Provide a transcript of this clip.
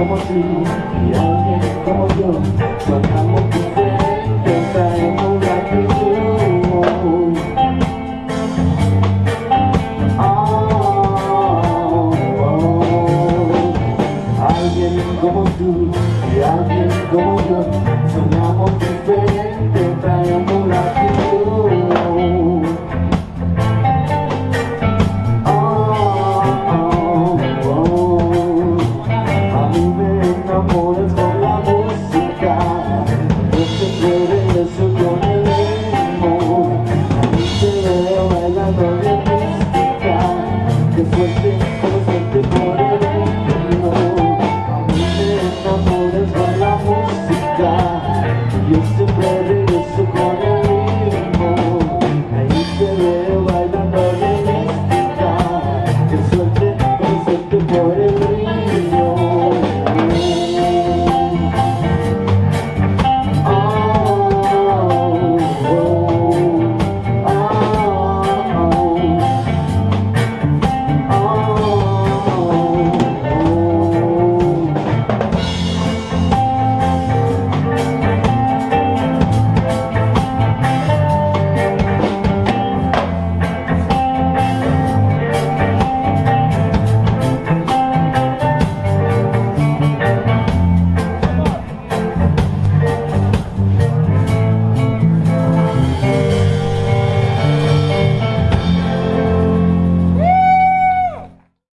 có một ly thì anh em có một đường và tham một chút dễ đường dài Oh, oh, oh, oh. I am going Thank you.